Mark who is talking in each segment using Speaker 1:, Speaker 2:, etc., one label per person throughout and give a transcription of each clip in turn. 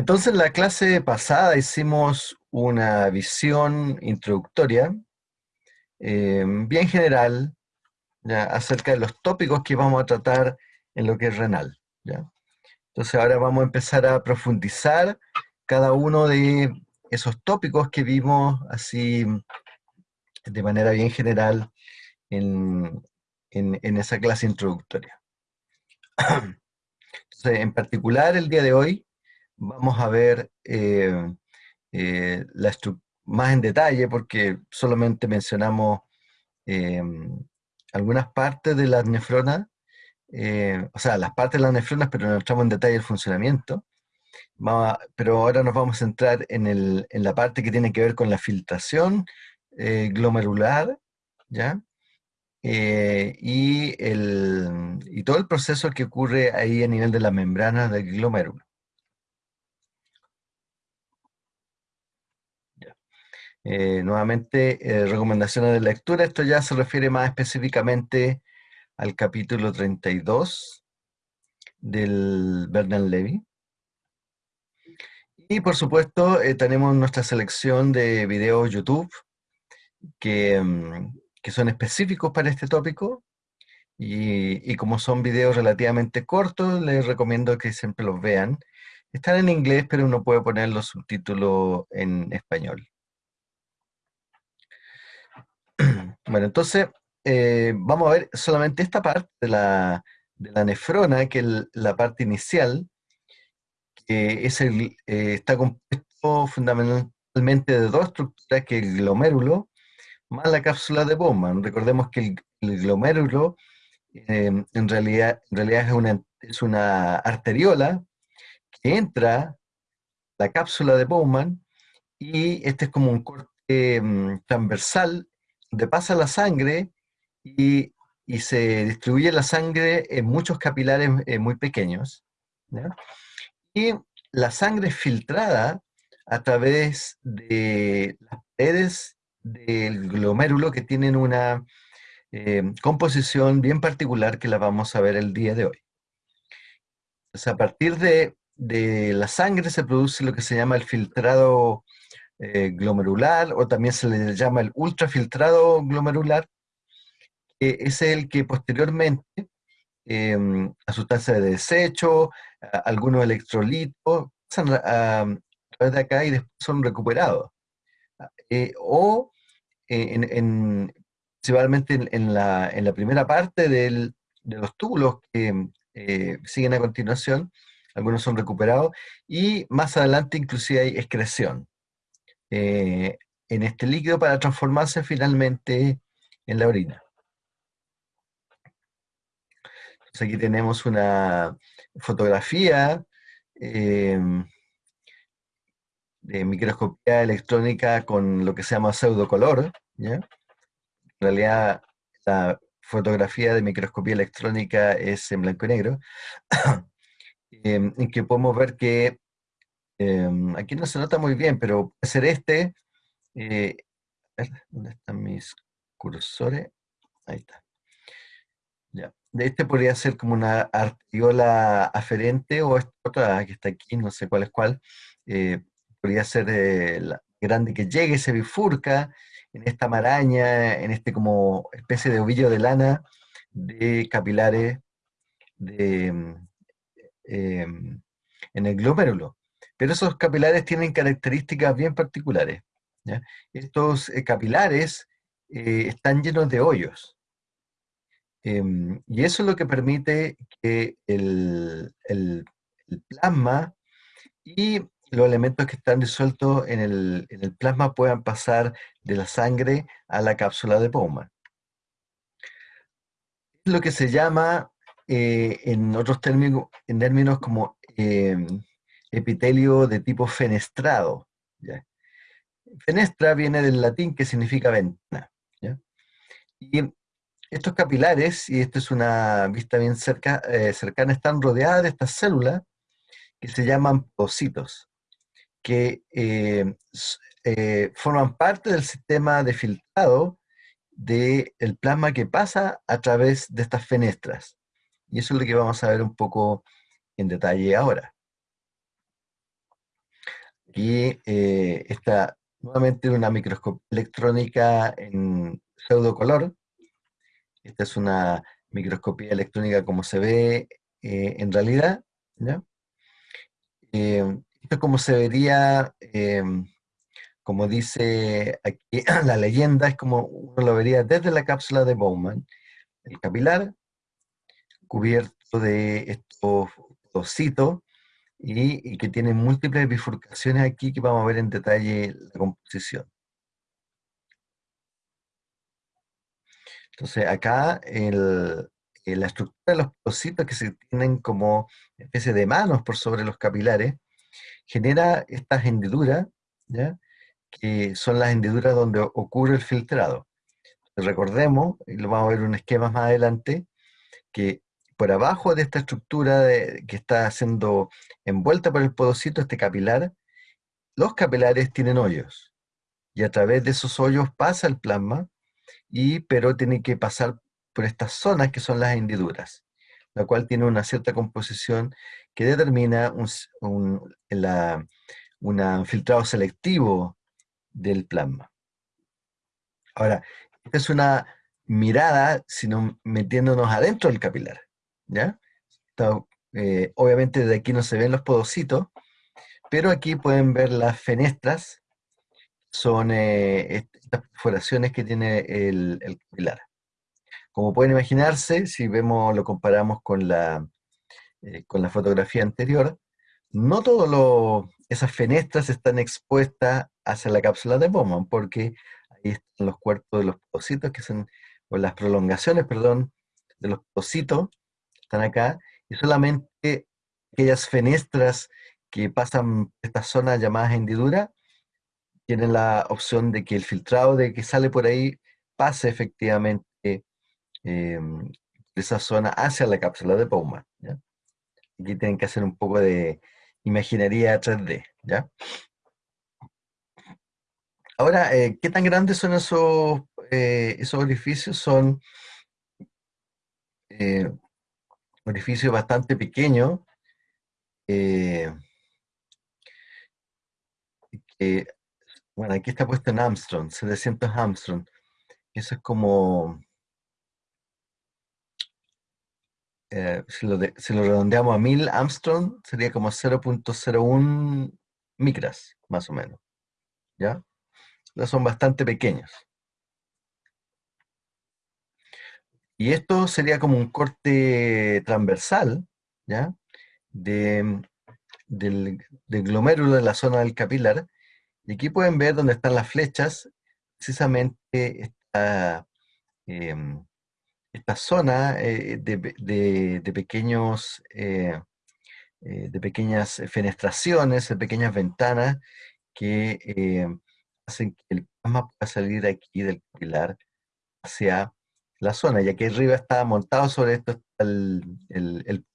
Speaker 1: Entonces, en la clase pasada hicimos una visión introductoria, eh, bien general, acerca de los tópicos que vamos a tratar en lo que es renal. Entonces, ahora vamos a empezar a profundizar cada uno de esos tópicos que vimos así de manera bien general en, esa clase introductoria. En particular, el día de hoy vamos a ver eh, eh, más en detalle, porque solamente mencionamos eh, algunas partes de las nefronas, o sea, las partes de las nefronas, pero no entramos en detalle el funcionamiento. pero ahora nos vamos a centrar en, en, la parte que tiene que ver con la filtración glomerular, ¿ya? Eh, y, el, y todo el proceso que ocurre ahí a nivel de la membrana del glomérulo. Eh, nuevamente, eh, recomendaciones de lectura. Esto ya se refiere más específicamente al capítulo 32 del Bernard Levy. Y por supuesto, tenemos nuestra selección de videos YouTube que, mm, que son específicos para este tópico. Y, como son videos relativamente cortos, les recomiendo que siempre los vean. Están en inglés, pero uno puede poner los subtítulos en español. Bueno, entonces eh, vamos a ver solamente esta parte de la, nefrona, que es la parte inicial, que es el, eh, está compuesto fundamentalmente de dos estructuras, que es el glomérulo más la cápsula de Bowman. Recordemos que el, glomérulo em, en, realidad, en realidad es una, es una arteriola que entra la cápsula de Bowman y este es como un corte em, transversal donde pasa la sangre y, se distribuye la sangre en muchos capilares eh, muy pequeños. Y la sangre filtrada a través de las paredes del glomérulo que tienen una eh, composición bien particular que la vamos a ver el día de hoy. a partir de, la sangre se produce lo que se llama el filtrado eh, glomerular o también se le llama el ultrafiltrado glomerular, que es el que posteriormente em, a sustancias de desecho, algunos electrolitos, pasan a, través de acá y después son recuperados. Eh, o eh, en, principalmente en, la, primera parte de los túbulos que eh, siguen a continuación, algunos son recuperados, y más adelante inclusive hay excreción en este líquido para transformarse finalmente en la orina. aquí tenemos una fotografía de microscopía electrónica con lo que se llama pseudocolor. ¿ya? En realidad, la fotografía de microscopía electrónica es en blanco y negro, em, en que podemos ver que em, aquí no se nota muy bien, pero puede ser este. Eh, ¿dónde están mis cursores? Ahí está. Ya. De este podría ser como una arteriola aferente o esta otra que está aquí, no sé cuál es cuál. Eh, podría ser eh, la grande que llegue, se bifurca en esta maraña, en este como especie de ovillo de lana de capilares de, mm, em, en el glomérulo. Pero esos capilares tienen características bien particulares. Estos eh, capilares eh, están llenos de hoyos. Em, y eso es lo que permite que el, plasma y los elementos que están disueltos en el, plasma puedan pasar de la sangre a la cápsula de Bowman. Es lo que se llama, eh, en otros términos, en términos como em, epitelio de tipo fenestrado. Fenestra viene del latín que significa ventana. Y estos capilares, y esto es una vista bien eh, cercana, están rodeadas de estas células que se llaman pocitos que eh, eh, forman parte del sistema de filtrado del plasma que pasa a través de estas fenestras. Y eso es lo que vamos a ver un poco en detalle ahora. Aquí eh, está nuevamente una microscopía electrónica en pseudocolor. Esta es una microscopía electrónica como se ve eh, en realidad. Eh, esto es como se vería, como dice aquí la leyenda, es como uno lo vería desde la cápsula de Bowman. El capilar, cubierto de estos ositos, y, que tiene múltiples bifurcaciones aquí que vamos a ver en detalle la composición. Entonces acá la estructura de los pocitos que se tienen como especie de manos por sobre los capilares, genera estas hendiduras, ¿ya? que son las hendiduras donde ocurre el filtrado. Recordemos, y lo vamos a ver en un esquema más adelante, que por abajo de esta estructura que está siendo envuelta por el podocito, este capilar, los capilares tienen hoyos. Y a través de esos hoyos pasa el plasma, y, pero tiene que pasar por estas zonas que son las hendiduras, la cual tiene una cierta composición que determina un, filtrado selectivo del plasma. Ahora, es una mirada, sino metiéndonos adentro del capilar. Eh, obviamente de aquí no se ven los podocitos, pero aquí pueden ver las fenestras, son eh, estas perforaciones que tiene el, el, capilar. Como pueden imaginarse, si vemos, lo comparamos con la, eh, con la fotografía anterior, no todas esas fenestras están expuestas hacia la cápsula de Bowman, porque ahí están los cuerpos de los podocitos, que son, o las prolongaciones, perdón, de los podocitos, están acá, y solamente aquellas fenestras que pasan esta zona llamada hendidura, tienen la opción de que el filtrado de que sale por ahí pase efectivamente em, de esa zona hacia la cápsula de Bowman. Aquí tienen que hacer un poco de imaginería 3D. ¿ya? Ahora, eh, ¿qué tan grandes son esos, eh, esos orificios? Son eh, orificio bastante pequeño, eh, bueno, aquí está puesto en Armstrong, 700 Armstrong. Eso es como, eh, si, lo redondeamos a 1000 Armstrong, sería como 0.01 micras, más o menos. ¿Ya? son bastante pequeños. Y esto sería como un corte transversal, ¿ya? del, glomérulo de la zona del capilar. Y aquí pueden ver dónde están las flechas, precisamente esta, em, zona eh, de, pequeños, eh, eh, de pequeñas fenestraciones, de pequeñas ventanas que hacen que el plasma pueda salir aquí del capilar hacia la zona, ya que arriba está montado sobre esto está el, el,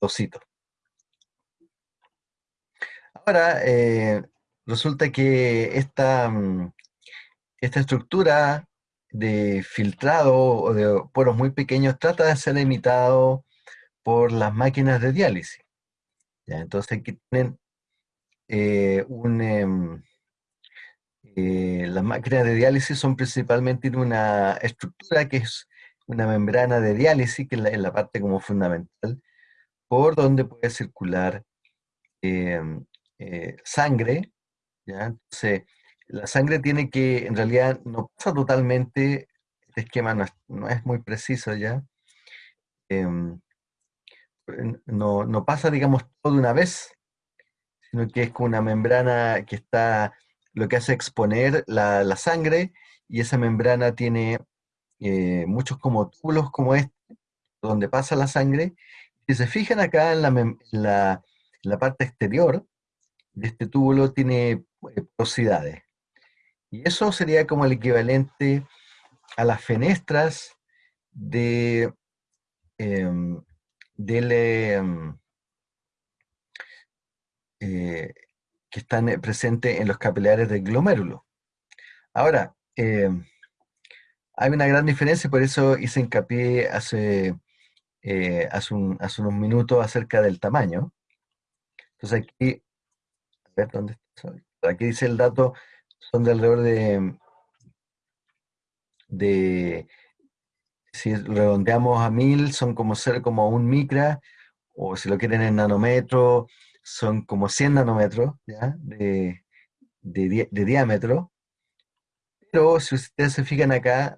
Speaker 1: Ahora, eh, resulta que esta, mm, esta estructura de filtrado o de poros muy pequeños trata de ser imitado por las máquinas de diálisis. Entonces aquí tienen eh, un... Em, eh, las máquinas de diálisis son principalmente una estructura que es una membrana de diálisis, que es la, parte como fundamental, por donde puede circular em, eh, sangre. Entonces, la sangre tiene que, en realidad, no pasa totalmente, este esquema no es, muy preciso ya, em, no, pasa, digamos, todo de una vez, sino que es con una membrana que está, lo que hace exponer la, la sangre, y esa membrana tiene eh, muchos como túbulos como este, donde pasa la sangre. Si se fijan acá en la, la, parte exterior de este túbulo tiene eh, porosidades. Y eso sería como el equivalente a las fenestras de, em, em, eh, que están presentes en los capilares del glomérulo. Ahora, em, hay una gran diferencia, por eso hice hincapié hace, eh, hace, unos minutos acerca del tamaño. Entonces aquí, a ver dónde está. Aquí dice el dato, son de alrededor de, de si redondeamos a mil, son como ser como un micra, o si lo quieren en nanómetros, son como 100 nanómetros De, diámetro. Pero si ustedes se fijan acá,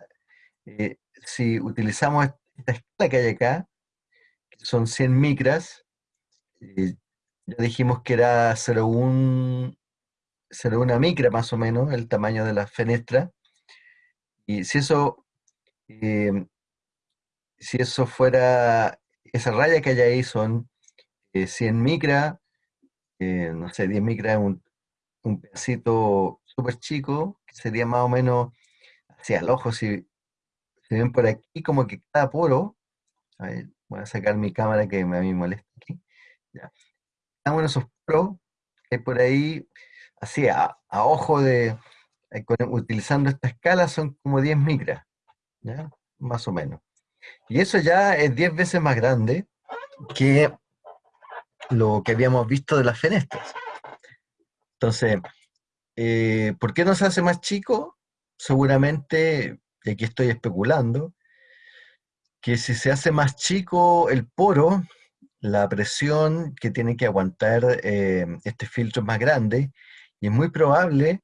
Speaker 1: eh, si utilizamos esta escala que hay acá, que son 100 micras, eh, ya dijimos que era 0,1 micra más o menos el tamaño de la fenestra. Y si eso eh, si eso fuera, esa raya que hay ahí son 100 eh, micra, no sé, 10 micra es un, pedacito súper chico, que sería más o menos hacia el ojo, si se ven por aquí como que cada poro, a ver, voy a sacar mi cámara que a mí me molesta aquí, ya. Cada esos poros que por ahí, así a, ojo de, eh, utilizando esta escala son como 10 micras. Más o menos. Y eso ya es 10 veces más grande que lo que habíamos visto de las fenestras. Entonces, eh, ¿por qué no se hace más chico? Seguramente, y aquí estoy especulando, que si se hace más chico el poro, la presión que tiene que aguantar eh, este filtro es más grande, y es muy probable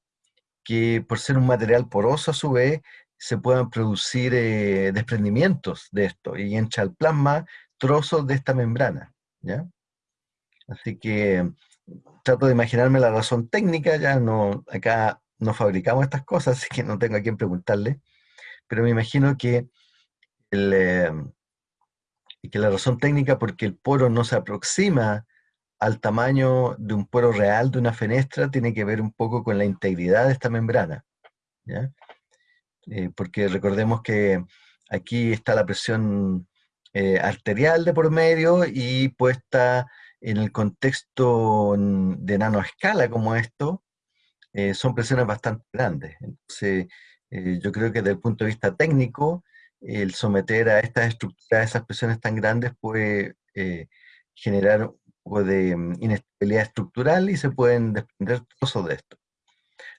Speaker 1: que por ser un material poroso a su vez, se puedan producir eh, desprendimientos de esto y al plasma trozos de esta membrana. ¿ya? Así que trato de imaginarme la razón técnica, ya no, acá no fabricamos estas cosas, así que no tengo a quién preguntarle, pero me imagino que, eh, que la razón técnica porque el poro no se aproxima al tamaño de un poro real de una fenestra tiene que ver un poco con la integridad de esta membrana. Eh, porque recordemos que aquí está la presión eh, arterial de por medio y puesta en el contexto de nanoescala como esto, eh, son presiones bastante grandes. Entonces, yo creo que desde el punto de vista técnico, el someter a estas estructuras, esas presiones tan grandes puede generar un poco de mm, inestabilidad estructural y se pueden desprender trozos de esto.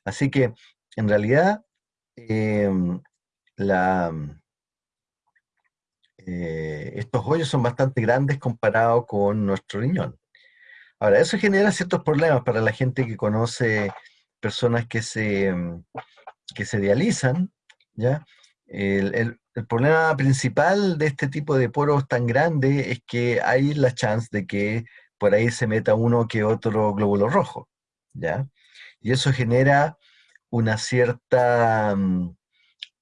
Speaker 1: Así que, en realidad, eh, estos hoyos son bastante grandes comparados con nuestro riñón. Ahora, eso genera ciertos problemas para la gente que conoce personas que se, em, que se dializan, ¿ya? El, el, problema principal de este tipo de poros tan grandes es que hay la chance de que por ahí se meta uno que otro glóbulo rojo, ¿ya? Y eso genera una cierta, mm,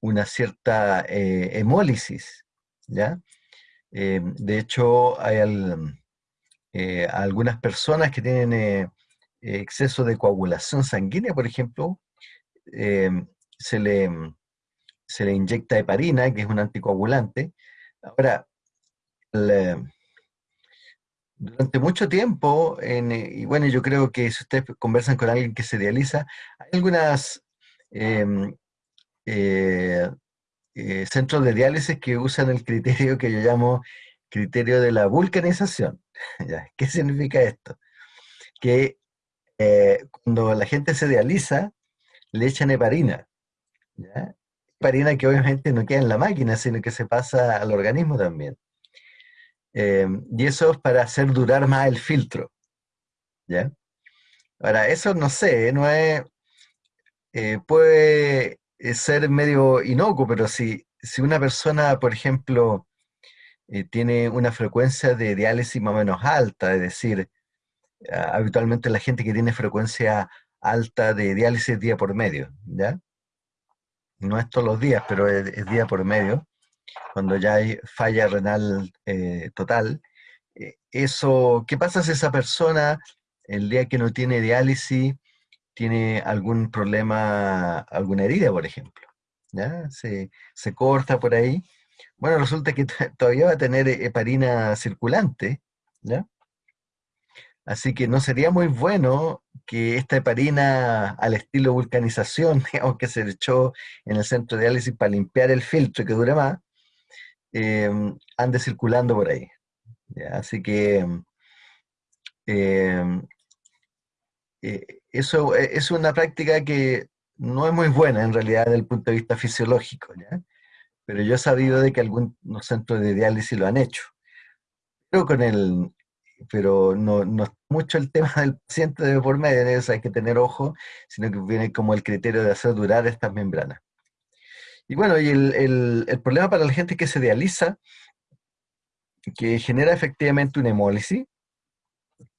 Speaker 1: una cierta eh, hemólisis, ¿ya? Eh, de hecho, hay eh, algunas personas que tienen exceso de coagulación sanguínea, por ejemplo, se, le, se le inyecta heparina, que es un anticoagulante. Ahora, durante mucho tiempo, y bueno, yo creo que si ustedes conversan con alguien que se dializa, hay algunas Em, eh, eh, centros de diálisis que usan el criterio que yo llamo criterio de la vulcanización. ¿Qué significa esto? Que eh, cuando la gente se dializa, le echan heparina. Heparina que obviamente no queda en la máquina, sino que se pasa al organismo también. Em, y eso es para hacer durar más el filtro. ¿ya? Ahora, eso no sé, no es, eh, puede eh, ser medio inocuo, pero si, si una persona, por ejemplo, eh, tiene una frecuencia de diálisis más o menos alta, es decir, habitualmente la gente que tiene frecuencia alta de diálisis día por medio, ¿ya? No es todos los días, pero es, día por medio, cuando ya hay falla renal total. eso, ¿qué pasa si esa persona, el día que no tiene diálisis, tiene algún problema, alguna herida, por ejemplo, ¿ya? Se, corta por ahí. Bueno, resulta que todavía va a tener heparina circulante, ¿ya? Así que no sería muy bueno que esta heparina al estilo vulcanización, digamos que se echó en el centro de diálisis para limpiar el filtro que dure más, em, ande circulando por ahí. Así que em, eso es una práctica que no es muy buena en realidad desde el punto de vista fisiológico, pero yo he sabido de que algunos centros de diálisis lo han hecho. Pero, con el, pero no, es mucho el tema del paciente de por medio, hay que tener ojo, sino que viene como el criterio de hacer durar estas membranas. Y bueno, y el, el problema para la gente que se dializa, que genera efectivamente una hemólisis,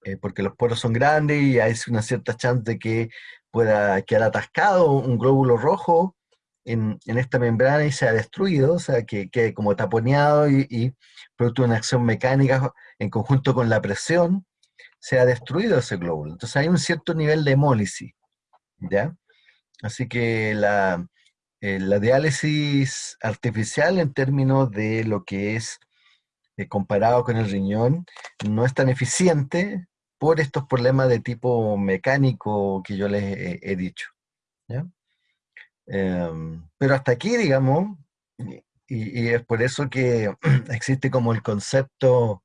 Speaker 1: eh, porque los poros son grandes y hay una cierta chance de que pueda quedar atascado un glóbulo rojo en, esta membrana y sea destruido, o sea, que quede como taponeado y, producto de una acción mecánica en conjunto con la presión, sea destruido ese glóbulo. Entonces hay un cierto nivel de hemólisis, ¿ya? Así que la, eh, la diálisis artificial en términos de lo que es eh, comparado con el riñón no es tan eficiente por estos problemas de tipo mecánico que yo les he, dicho. Em, pero hasta aquí, digamos, y, es por eso que existe como el concepto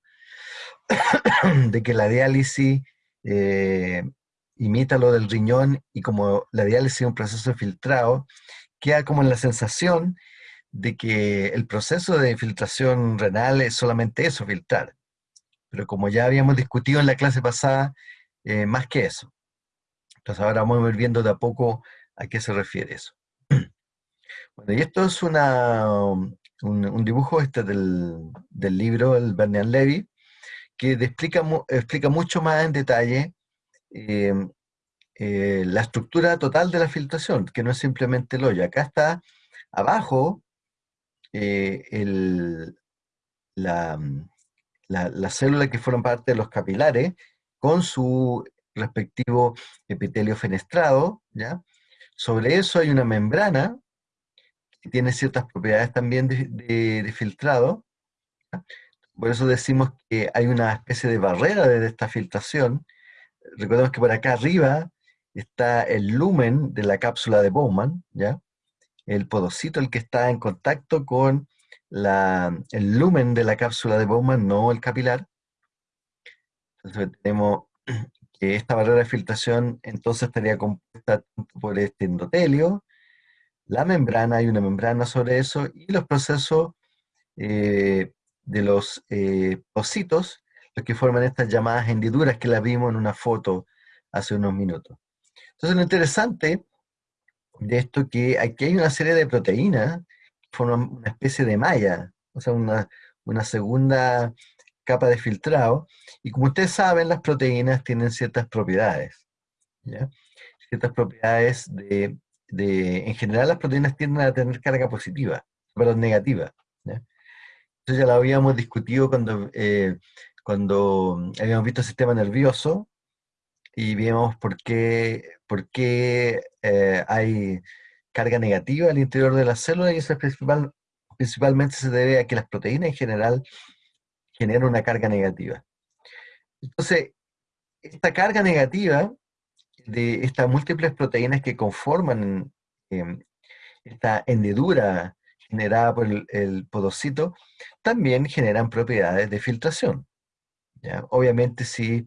Speaker 1: de que la diálisis eh, imita lo del riñón y como la diálisis es un proceso filtrado, queda como la sensación de que el proceso de filtración renal es solamente eso, filtrar pero como ya habíamos discutido en la clase pasada, eh, más que eso. Entonces ahora vamos a ir viendo de a poco a qué se refiere eso. Bueno, y esto es una, un, dibujo este del, libro, el Bernian Levy, que explica, explica mucho más en detalle eh, eh, la estructura total de la filtración, que no es simplemente el hoyo. Acá está abajo el, la, las células que fueron parte de los capilares con su respectivo epitelio fenestrado, ¿ya? Sobre eso hay una membrana tiene ciertas propiedades también de, filtrado. Por eso decimos que hay una especie de barrera de esta filtración. Recordemos que por acá arriba está el lumen de la cápsula de Bowman, ¿ya? El podocito, el que está en contacto con el lumen de la cápsula de Bowman, no el capilar. Entonces tenemos que esta barrera de filtración entonces estaría compuesta por este endotelio, la membrana, hay una membrana sobre eso, y los procesos eh, de los eh, ositos, los que forman estas llamadas hendiduras que las vimos en una foto hace unos minutos. Entonces lo interesante de esto es que aquí hay una serie de proteínas forman una especie de malla, o sea, una, segunda capa de filtrado. Y como ustedes saben, las proteínas tienen ciertas propiedades. Ciertas propiedades de, En general, las proteínas tienden a tener carga positiva, pero negativa. ¿ya? Eso ya lo habíamos discutido cuando, eh, cuando habíamos visto el sistema nervioso y vimos por qué, eh, hay carga negativa al interior de la célula y eso principal, principalmente se debe a que las proteínas en general generan una carga negativa. Entonces, esta carga negativa de estas múltiples proteínas que conforman em, esta hendidura generada por el, podocito, también generan propiedades de filtración. Obviamente, si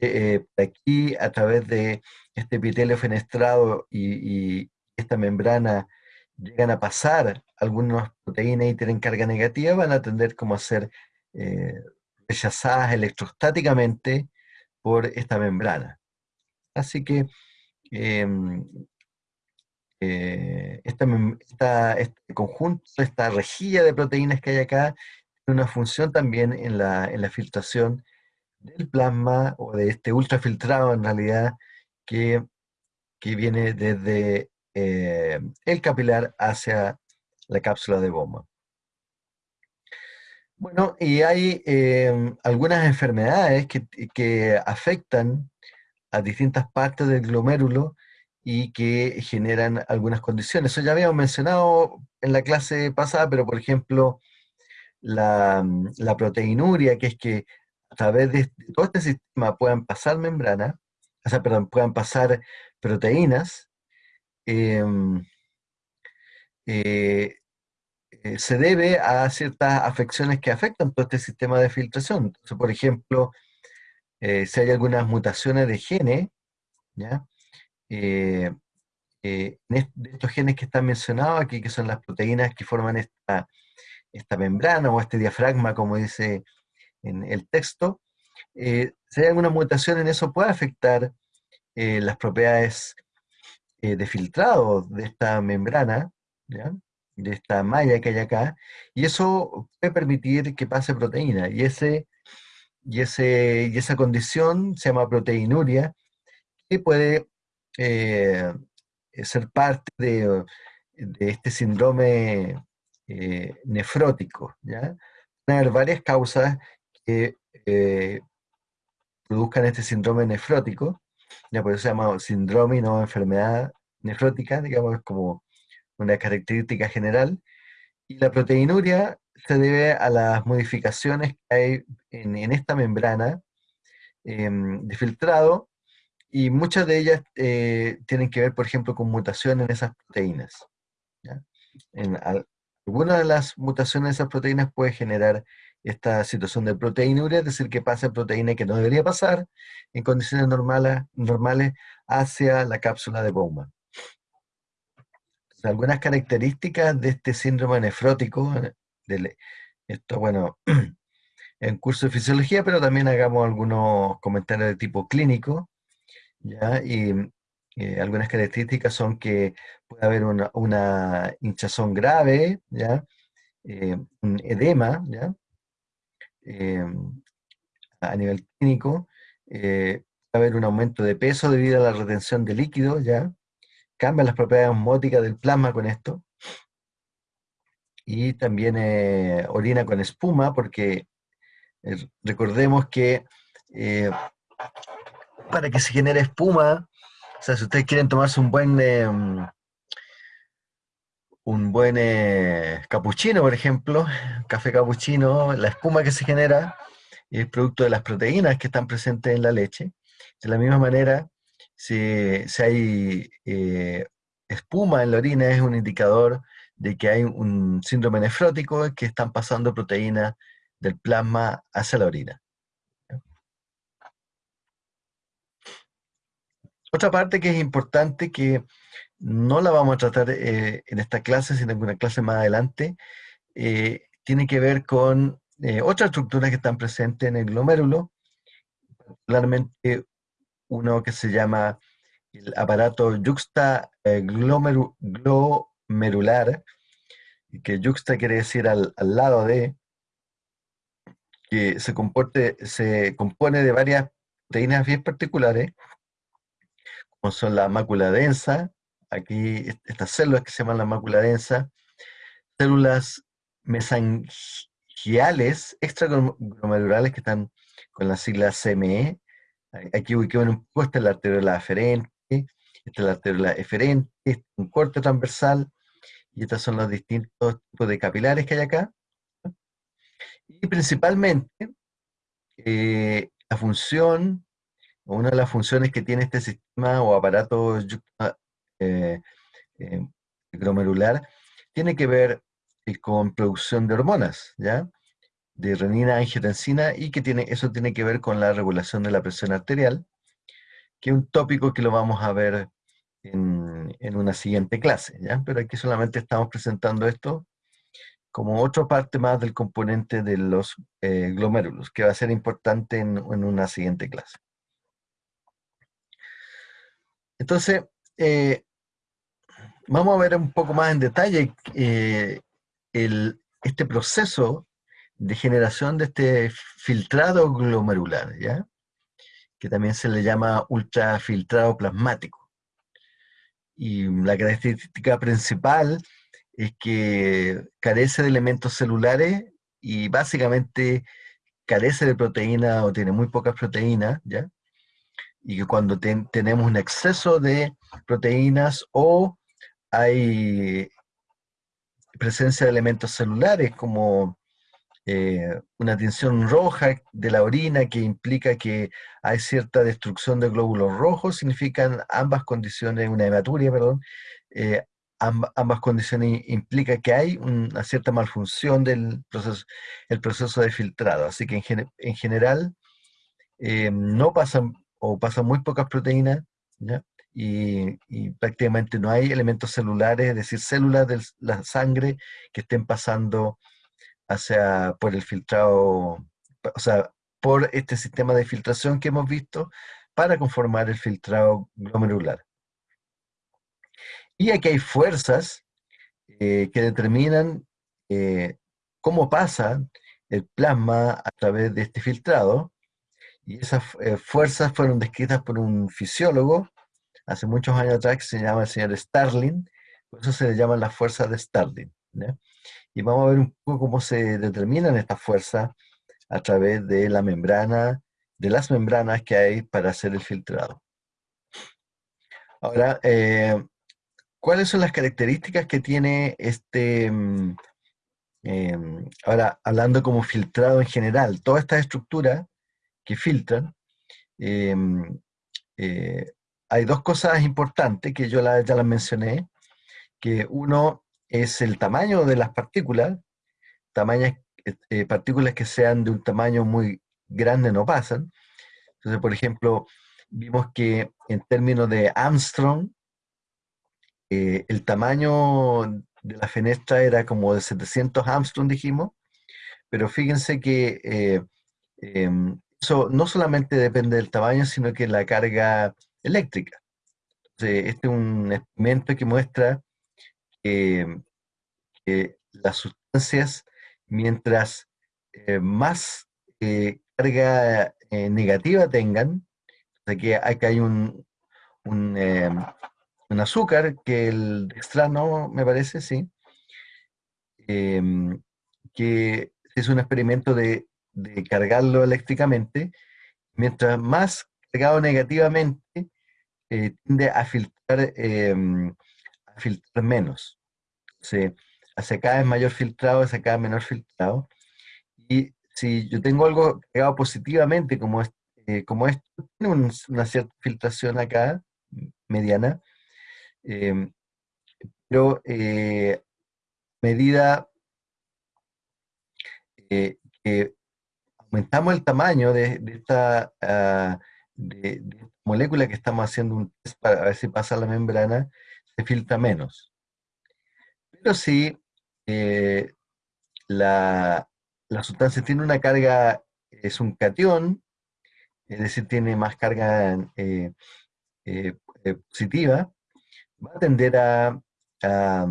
Speaker 1: eh, aquí a través de este epitelio fenestrado y, esta membrana llegan a pasar algunas proteínas y tienen carga negativa, van a tender como a ser eh, rechazadas electrostáticamente por esta membrana. Así que em, eh, este conjunto, esta rejilla de proteínas que hay acá, tiene una función también en la, filtración del plasma o de este ultrafiltrado en realidad que, que viene desde eh, el capilar hacia la cápsula de bomba. Bueno, y hay em, algunas enfermedades que, afectan a distintas partes del glomérulo y que generan algunas condiciones. Eso ya habíamos mencionado en la clase pasada, pero por ejemplo, la, la proteinuria, que es que a través de todo este sistema puedan pasar membrana, o sea, perdón, puedan pasar proteínas Em, eh, eh, se debe a ciertas afecciones que afectan todo este sistema de filtración. Por ejemplo, eh, si hay algunas mutaciones de genes. Eh, eh, de estos genes que están mencionados aquí, que son las proteínas que forman esta, esta membrana o este diafragma, como dice en el texto, si hay alguna mutación en eso puede afectar las propiedades de filtrado de esta membrana, de esta malla que hay acá, y eso puede permitir que pase proteína, y, ese, y, ese, y esa condición se llama proteinuria, que puede eh, ser parte de, este síndrome eh, nefrótico. ¿ya? Pueden haber varias causas que eh, produzcan este síndrome nefrótico, ya por eso se llama síndrome y no enfermedad nefrótica, digamos, como una característica general. Y la proteinuria se debe a las modificaciones que hay en, esta membrana em, de filtrado y muchas de ellas eh, tienen que ver, por ejemplo, con mutaciones en esas proteínas. En alguna de las mutaciones de esas proteínas puede generar esta situación de proteinuria, es decir, que pasa proteína que no debería pasar en condiciones normales, normales hacia la cápsula de Bowman. Algunas características de este síndrome nefrótico, esto bueno, en curso de fisiología, pero también hagamos algunos comentarios de tipo clínico. ¿ya? Y eh, algunas características son que puede haber una, hinchazón grave, ¿ya? Eh, un edema, ¿ya? Eh, a nivel clínico, puede haber un aumento de peso debido a la retención de líquido, ¿ya? Cambian las propiedades osmóticas del plasma con esto. Y también orina con espuma, porque recordemos que para que se genere espuma. O sea, si ustedes quieren tomarse un buen eh, un buen eh, capuchino, por ejemplo, café capuchino, la espuma que se genera es producto de las proteínas que están presentes en la leche. De la misma manera, si, hay eh, espuma en la orina, es un indicador de que hay un síndrome nefrótico, que están pasando proteínas del plasma hacia la orina. Otra parte que es importante, que no la vamos a tratar eh, en esta clase, sino en una clase más adelante, eh, tiene que ver con eh, otras estructuras que están presentes en el glomérulo, particularmente uno que se llama el aparato juxta glomerular, que juxta quiere decir al, al lado de, que se, comporte, se compone de varias proteínas bien particulares, son la mácula densa, aquí estas células que se llaman la mácula densa, células mesangiales extraglomerulares que están con la sigla CME. Aquí ubiquemos un poco, esta es la arteriola aferente, esta es la arteriola eferente, un corte transversal, y estos son los distintos tipos de capilares que hay acá. Y principalmente, eh, la función una de las funciones que tiene este sistema o aparato eh, eh, glomerular tiene que ver eh, con producción de hormonas, ¿ya? De renina, angiotensina, y que tiene, eso tiene que ver con la regulación de la presión arterial, que es un tópico que lo vamos a ver en, una siguiente clase, ¿ya? Pero aquí solamente estamos presentando esto como otra parte más del componente de los glomérulos, que va a ser importante en, en una siguiente clase. Entonces, eh, vamos a ver un poco más en detalle eh, este proceso de generación de este filtrado glomerular, ¿ya? que también se le llama ultrafiltrado plasmático. Y la característica principal es que carece de elementos celulares y básicamente carece de proteína o tiene muy pocas proteínas, ¿ya? y que cuando tenemos un exceso de proteínas o hay presencia de elementos celulares como eh, una tinción roja de la orina que implica que hay cierta destrucción de glóbulos rojos, significan ambas condiciones, una hematuria, perdón, eh, ambas condiciones implica que hay una cierta malfunción del proceso, el proceso de filtrado. Así que en, general eh, no pasan o pasan muy pocas proteínas Y, prácticamente no hay elementos celulares, es decir, células de la sangre que estén pasando hacia, por el filtrado, o sea, por este sistema de filtración que hemos visto para conformar el filtrado glomerular. Y aquí hay fuerzas eh, que determinan eh, cómo pasa el plasma a través de este filtrado, y esas eh, fuerzas fueron descritas por un fisiólogo hace muchos años atrás que se llama el señor Starling, por eso se le llaman las fuerzas de Starling. Y vamos a ver un poco cómo se determinan estas fuerzas a través de la membrana, de las membranas que hay para hacer el filtrado. Ahora, eh, ¿cuáles son las características que tiene este, mm, em, ahora hablando como filtrado en general, todas estas estructuras que filtran, eh, hay dos cosas importantes que yo ya las mencioné, que uno es el tamaño de las partículas, tamañas, eh, partículas que sean de un tamaño muy grande no pasan. Entonces, por ejemplo, vimos que en términos de Armstrong, eh, el tamaño de la fenestra era como de 700 Armstrong, dijimos, pero fíjense que em, eso no solamente depende del tamaño, sino que la carga eléctrica. este es un experimento que muestra que, las sustancias, mientras eh, más eh, carga eh, negativa tengan, acá hay un, un, azúcar que el extrano, me parece, sí, que es un experimento de de cargarlo eléctricamente, mientras más cargado negativamente, eh, tiende a filtrar, em, filtrar menos. O hacia cada vez mayor filtrado, hacia cada menor filtrado. Y si yo tengo algo cargado positivamente, como, eh, como esto, tiene una cierta filtración acá, mediana, em, pero eh, medida que aumentamos el tamaño de, esta, ah, molécula que estamos haciendo un test para ver si pasa la membrana, se filtra menos. Pero si eh, la, sustancia tiene una carga, es un cation, es decir, tiene más carga eh, eh, positiva, va a tender a, a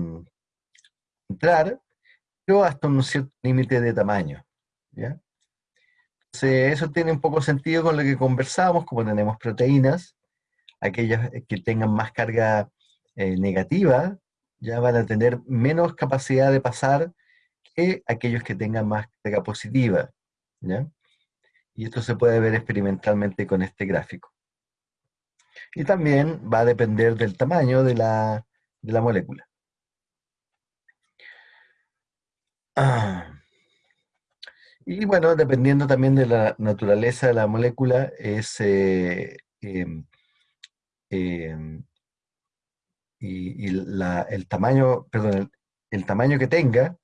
Speaker 1: entrar, pero hasta un cierto límite de tamaño. ¿ya? eso tiene un poco sentido con lo que conversamos, como tenemos proteínas, aquellas que tengan más carga eh, negativa, ya van a tener menos capacidad de pasar que aquellos que tengan más carga positiva. Y esto se puede ver experimentalmente con este gráfico. Y también va a depender del tamaño de la, de la molécula. Ah. Y bueno, dependiendo también de la naturaleza de la molécula, es eh, em, em, y, el tamaño, perdón, el, tamaño que tenga,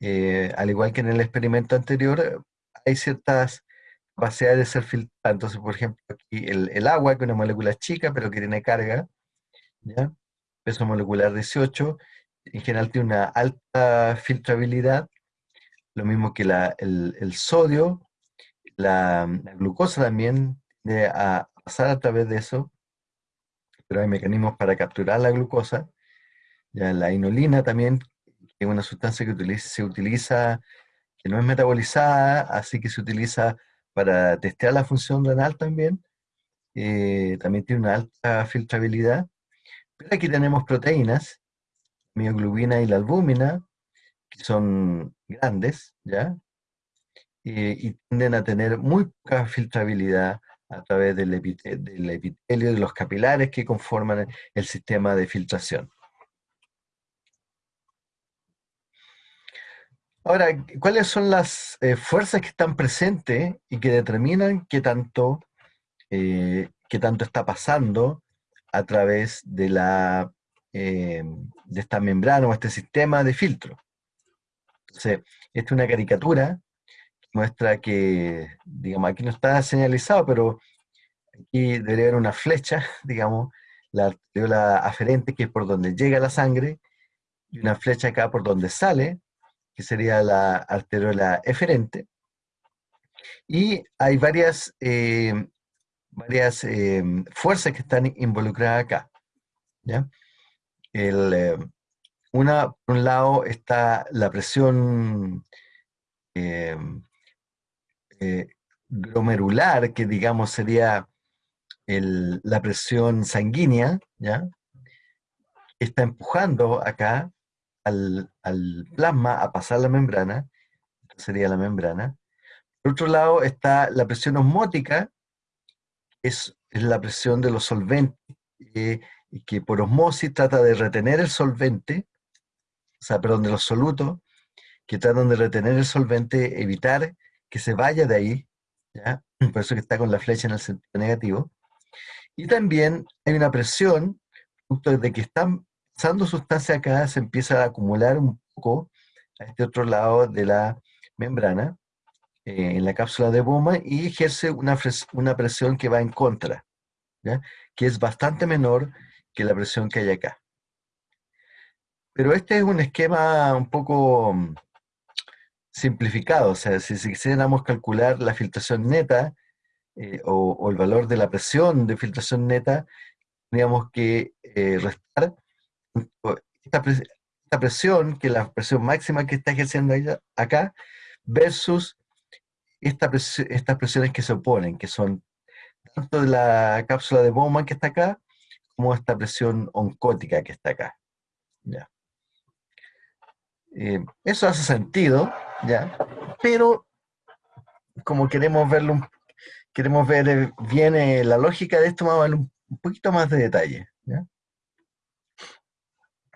Speaker 1: eh, al igual que en el experimento anterior, hay ciertas capacidades de ser filtrada. Entonces, por ejemplo, aquí el, agua, que es una molécula chica, pero que tiene carga, peso molecular 18, en general tiene una alta filtrabilidad, lo mismo que el, sodio, la, glucosa también de pasar a través de eso, pero hay mecanismos para capturar la glucosa. La inulina también, es una sustancia que se utiliza, que no es metabolizada, así que se utiliza para testear la función renal también. Eh, también tiene una alta filtrabilidad. Pero aquí tenemos proteínas, mioglobina y la albúmina, que son grandes, ¿ya? y tienden a tener muy poca filtrabilidad a través del, epitelio, de los capilares que conforman el sistema de filtración. Ahora, ¿cuáles son las eh, fuerzas que están presentes y que determinan qué tanto, eh, qué tanto está pasando a través de, la, eh, de esta membrana o este sistema de filtro? Entonces, esta es una caricatura muestra que, digamos, aquí no está señalizado, pero aquí debería haber una flecha, digamos, la arteriola aferente, que es por donde llega la sangre, y una flecha acá por donde sale, que sería la arteriola eferente. Y hay varias, eh, varias eh, fuerzas que están involucradas acá. ¿ya? El, una, por un lado, está la presión glomerular, que digamos sería la presión sanguínea, ¿ya? está empujando acá al, plasma a pasar la membrana, sería la membrana. Por otro lado está la presión osmótica, es, es la presión de los solventes, eh, que por osmosis trata de retener el solvente, o sea, perdón, de los solutos, que tratan de retener el solvente, evitar que se vaya de ahí, ¿ya? por eso que está con la flecha en el sentido negativo. Y también hay una presión, justo de que están pasando sustancia acá, se empieza a acumular un poco a este otro lado de la membrana, eh, en la cápsula de Bowman, y ejerce una, una presión que va en contra, que es bastante menor que la presión que hay acá. Pero este es un esquema un poco mm, simplificado, o sea, si, quisiéramos calcular la filtración neta eh, o, el valor de la presión de filtración neta, tendríamos que eh, restar esta, presión, que es la presión máxima que está ejerciendo acá, versus esta estas presiones que se oponen, que son tanto de la cápsula de Bowman que está acá, como esta presión oncótica que está acá. ¿ya? Eh, eso hace sentido, ¿ya? Pero como queremos verlo, queremos ver eh, bien eh, la lógica de esto, vamos a ver un, poquito más de detalle, ¿ya?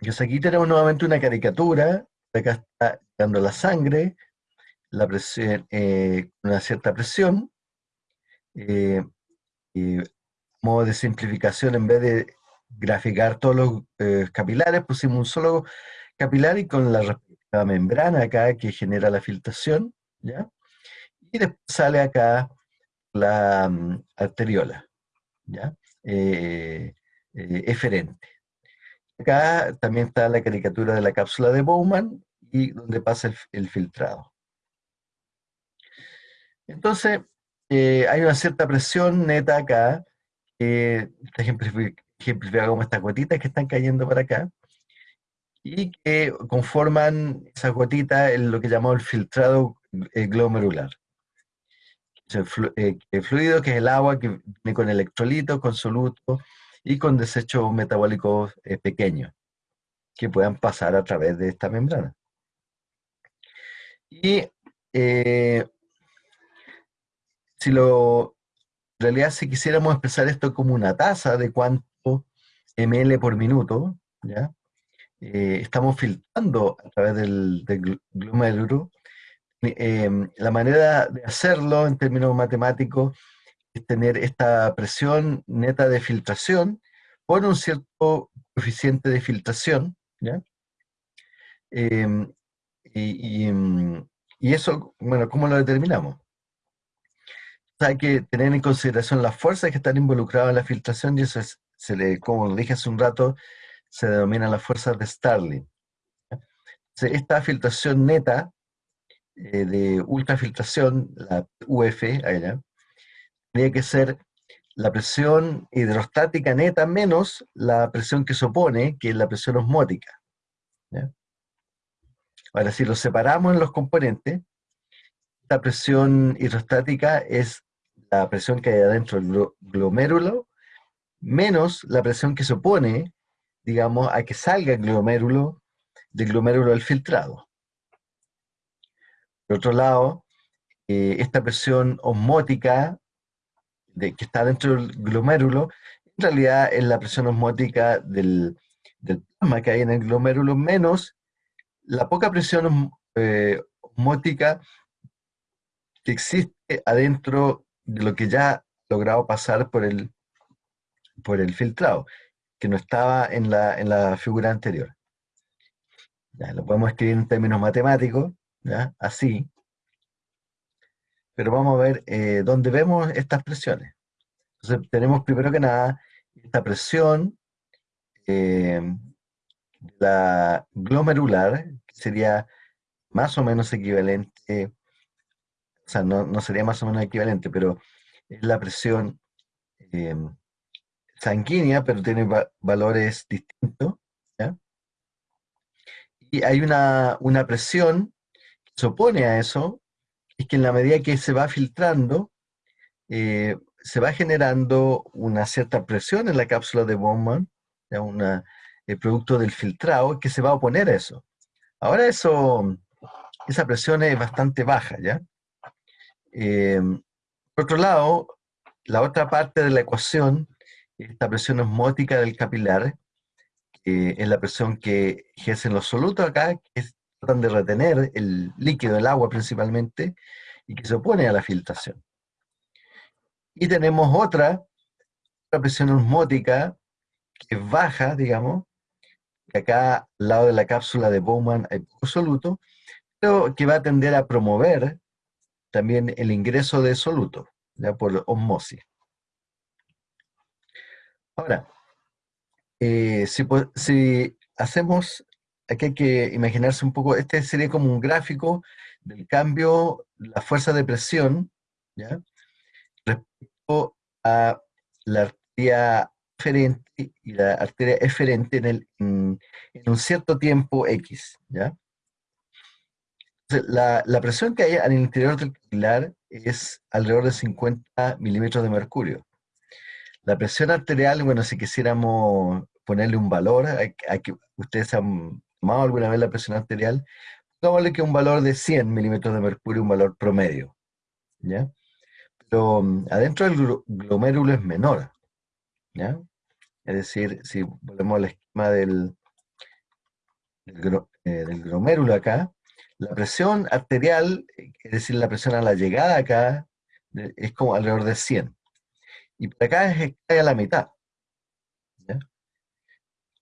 Speaker 1: Entonces aquí tenemos nuevamente una caricatura, acá está dando la sangre, la presión, una cierta presión, modo de simplificación, en vez de graficar todos los capilares, pusimos un solo capilar y con la la membrana acá que genera la filtración, ¿ya? Y después sale acá la mm, arteriola, ¿ya? Eh, eh, eferente. Acá también está la caricatura de la cápsula de Bowman y donde pasa el, filtrado. Entonces, eh, hay una cierta presión neta acá, que está ejemplificada como estas gotitas que están cayendo para acá, y que conforman esa gotita en lo que llamamos el filtrado eh, glomerular. Eh, el, fluido que es el agua que viene con electrolitos, con solutos y con desechos metabólicos eh, pequeños que puedan pasar a través de esta membrana. Y si lo, en realidad si quisiéramos expresar esto como una tasa de cuánto ml por minuto, ¿ya? Eh, estamos filtrando a través del, del glomérulo. Em, la manera de hacerlo en términos matemáticos es tener esta presión neta de filtración por un cierto coeficiente de filtración, ¿ya? Em, em, y, eso, bueno, ¿cómo lo determinamos? hay que tener en consideración las fuerzas que están involucradas en la filtración y eso es, se le, como dije hace un rato, se denomina las fuerzas de Starling. esta filtración neta eh, de ultrafiltración, la UF, allá, tendría que ser la presión hidrostática neta menos la presión que se opone, que es la presión osmótica. Ahora, si lo separamos en los componentes, la presión hidrostática es la presión que hay adentro del glomérulo menos la presión que se opone, digamos, a que salga el glomérulo, del glomérulo del filtrado. Por otro lado, eh, esta presión osmótica de, que está dentro del glomérulo, en realidad es la presión osmótica del, plasma que hay en el glomérulo, menos la poca presión eh, osmótica que existe adentro de lo que ya ha logrado pasar por el, por el filtrado que no estaba en la, figura anterior. lo podemos escribir en términos matemáticos, así, pero vamos a ver eh, dónde vemos estas presiones. Entonces tenemos primero que nada esta presión eh, la glomerular, que sería más o menos equivalente, o sea, no, sería más o menos equivalente, pero es la presión eh, sanguínea, pero tiene valores distintos. Y hay una, una presión que se opone a eso, es que en la medida que se va filtrando, eh, se va generando una cierta presión en la cápsula de Bowman, una, el producto del filtrado, que se va a oponer a eso. Ahora eso, esa presión es bastante baja, ¿ya? Eh, por otro lado, la otra parte de la ecuación, esta presión osmótica del capilar, que es la presión que ejercen los solutos acá, que tratan de retener el líquido, el agua principalmente, y que se opone a la filtración. Y tenemos otra, otra presión osmótica que es baja, digamos, que acá al lado de la cápsula de Bowman hay poco soluto, pero que va a tender a promover también el ingreso de soluto, ya por osmosis. Ahora, eh, si, si, hacemos, aquí hay que imaginarse un poco, este sería como un gráfico del cambio, la fuerza de presión, ¿ya? respecto a la arteria eferente y la arteria eferente en, el, en, un cierto tiempo X. ¿ya? la, la, presión que hay al interior del capilar es alrededor de 50 milímetros de mercurio. La presión arterial, bueno, si quisiéramos ponerle un valor, a, que ustedes han tomado alguna vez la presión arterial, pongámosle que un valor de 100 milímetros de mercurio, un valor promedio. ¿ya? pero mm, adentro del glomérulo es menor. ¿ya? Es decir, si volvemos al esquema eh, del, glomérulo acá, la presión arterial, es decir, la presión a la llegada acá, es como alrededor de 100. Y por acá es, a la mitad.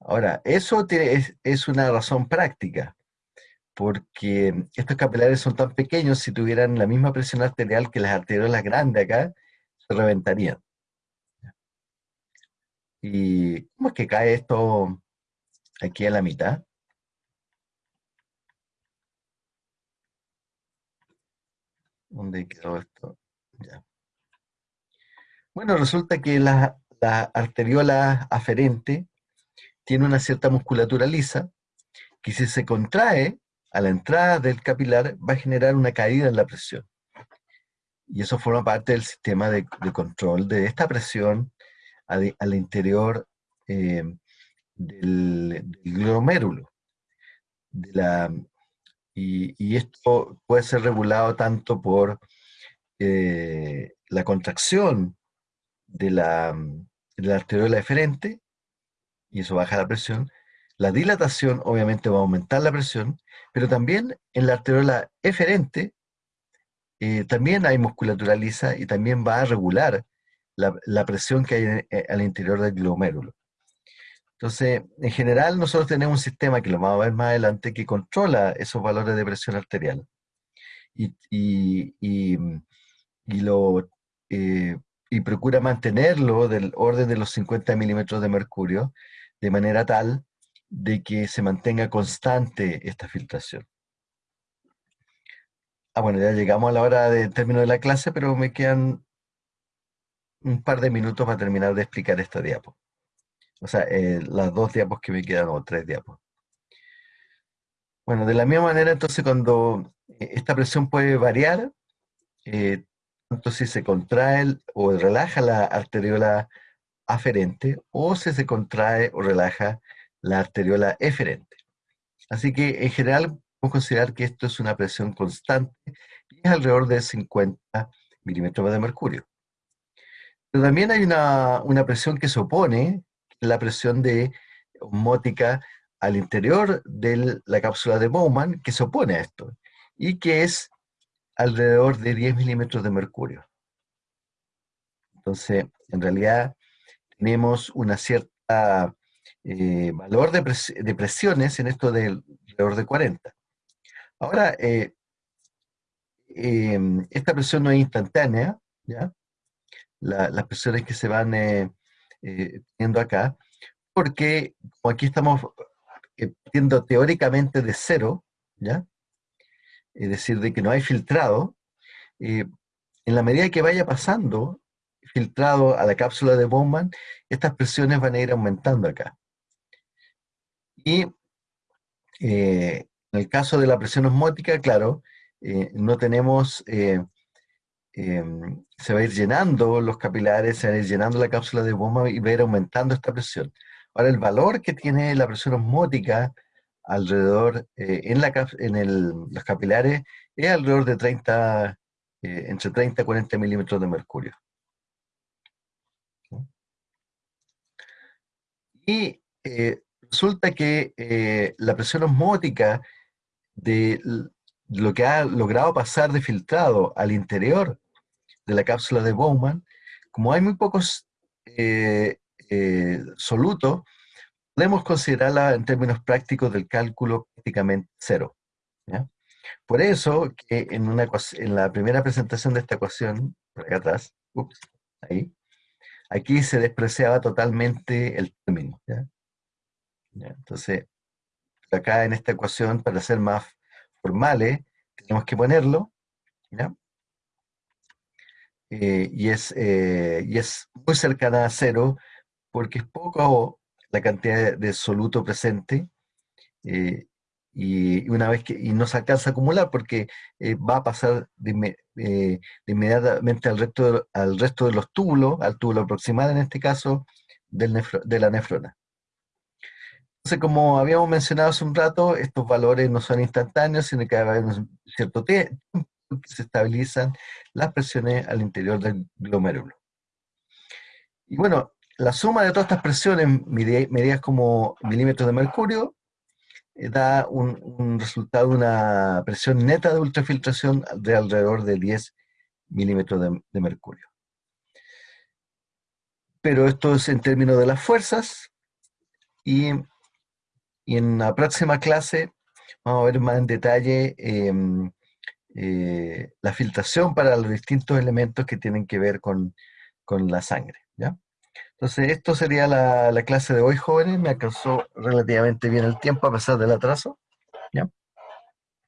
Speaker 1: Ahora, eso tiene, es una razón práctica porque estos capilares son tan pequeños, si tuvieran la misma presión arterial que las arteriolas grandes acá, se reventarían. ¿Y cómo es que cae esto aquí a la mitad? ¿Dónde quedó esto? Ya. Bueno, resulta que la, la arteriola aferente tiene una cierta musculatura lisa, que si se contrae, a la entrada del capilar va a generar una caída en la presión. Y eso forma parte del sistema de, control de esta presión al, interior eh, del, glomérulo. y, esto puede ser regulado tanto por eh, la contracción de la, de la arteriola deferente, y eso baja la presión, la dilatación obviamente va a aumentar la presión, pero también en la arteriola eferente eh, también hay musculatura lisa y también va a regular la, presión que hay eh, al interior del glomérulo. Entonces, en general nosotros tenemos un sistema que lo vamos a ver más adelante que controla esos valores de presión arterial y, lo, eh, y procura mantenerlo del orden de los 50 milímetros de mercurio de manera tal de que se mantenga constante esta filtración. Ah, bueno, ya llegamos a la hora de término de la clase, pero me quedan un par de minutos para terminar de explicar esta diapo. O sea, eh, las dos diapos que me quedan, o tres diapos. Bueno, de la misma manera, entonces, cuando eh, esta presión puede variar, eh, si se contrae o relaja la arteriola aferente, o si se contrae o relaja la arteriola eferente. Así que en general podemos considerar que esto es una presión constante y es alrededor de 50 milímetros de mercurio. Pero también hay una, presión que se opone, la presión de osmótica al interior de la cápsula de Bowman, que se opone a esto, y que es alrededor de 10 milímetros de mercurio. Entonces, en realidad, tenemos una cierta eh, valor de, presiones en esto de alrededor de 40. Ahora, eh, em, esta presión no es instantánea, ¿ya? las presiones que se van teniendo acá, porque aquí estamos partiendo teóricamente de cero, ¿ya? Es decir, de que no hay filtrado, en la medida que vaya pasando filtrado a la cápsula de Bowman, estas presiones van a ir aumentando acá. Y eh, en el caso de la presión osmótica, claro, eh, no tenemos, eh, se va a ir llenando los capilares, se va a ir llenando la cápsula de Bowman y va a ir aumentando esta presión. Ahora, el valor que tiene la presión osmótica alrededor, en, la, en los capilares, es alrededor de 30, entre 30 y 40 milímetros de mercurio. Y eh, resulta que eh, la presión osmótica de lo que ha logrado pasar de filtrado al interior de la cápsula de Bowman, como hay muy pocos eh, solutos, podemos considerarla en términos prácticos del cálculo prácticamente cero. Por eso que en, la primera presentación de esta ecuación, por acá atrás, ahí, aquí se despreciaba totalmente el término. Entonces, acá en esta ecuación, para ser más formales, tenemos que ponerlo, eh, y, es, eh, y es muy cercana a cero, porque es poco la cantidad de soluto presente, eh, y una vez que y no se alcanza a acumular porque eh, va a pasar de, eh, inmediatamente al resto, al resto de los túbulos, al túbulo proximal en este caso, del de la nefrona. Entonces, como habíamos mencionado hace un rato, estos valores no son instantáneos, sino que hay un cierto tiempo que se estabilizan las presiones al interior del glomérulo. Y bueno, la suma de todas estas presiones medidas como milímetros de mercurio eh, da un, resultado, una presión neta de ultrafiltración de alrededor de 10 milímetros de, mercurio. Pero esto es en términos de las fuerzas y, en la próxima clase vamos a ver más en detalle em, eh, la filtración para los distintos elementos que tienen que ver con, con la sangre. Entonces, esto sería la, clase de hoy, jóvenes. Me alcanzó relativamente bien el tiempo a pesar del atraso. ¿ya?